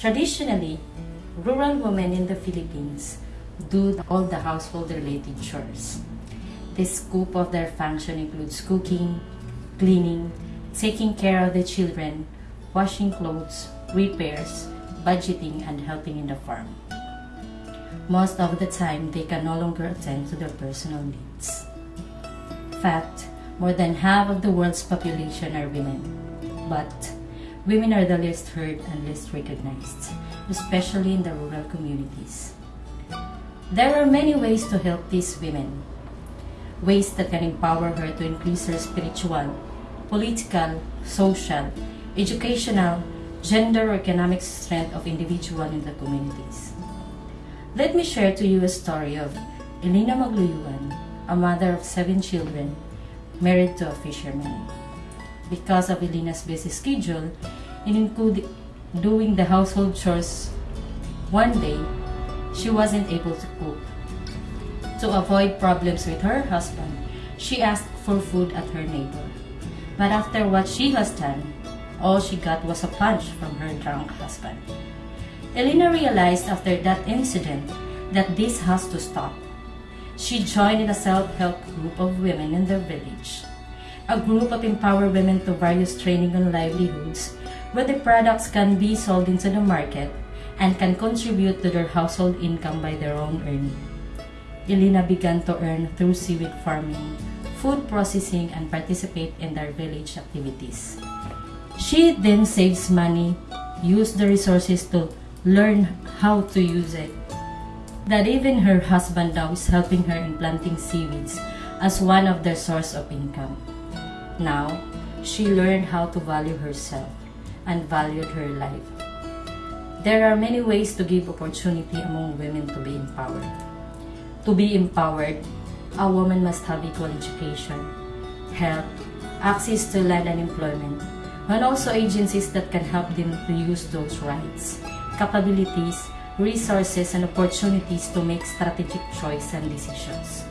Traditionally, rural women in the Philippines do all the household-related chores. The scope of their function includes cooking, cleaning, taking care of the children, washing clothes, repairs, budgeting, and helping in the farm. Most of the time, they can no longer attend to their personal needs. fact, more than half of the world's population are women. But women are the least heard and least recognized, especially in the rural communities. There are many ways to help these women. Ways that can empower her to increase her spiritual, political, social, educational, gender or economic strength of individual in the communities. Let me share to you a story of Elena Magluyuan, a mother of seven children, married to a fisherman. Because of Elena's busy schedule, and include doing the household chores, one day, she wasn't able to cook. To avoid problems with her husband, she asked for food at her neighbor. But after what she has done, all she got was a punch from her drunk husband. Elena realized after that incident that this has to stop. She joined in a self-help group of women in their village. A group of empowered women to various training on livelihoods where the products can be sold into the market and can contribute to their household income by their own earning. Elena began to earn through seaweed farming, food processing, and participate in their village activities. She then saves money, use the resources to learn how to use it. That even her husband now is helping her in planting seaweeds as one of their source of income. Now, she learned how to value herself and valued her life. There are many ways to give opportunity among women to be empowered. To be empowered, a woman must have equal education, health, access to land and employment, and also agencies that can help them to use those rights, capabilities, resources, and opportunities to make strategic choice and decisions.